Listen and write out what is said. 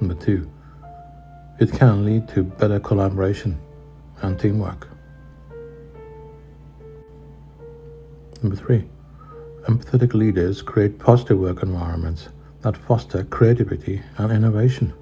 Number two, it can lead to better collaboration and teamwork. Number three, empathetic leaders create positive work environments that foster creativity and innovation.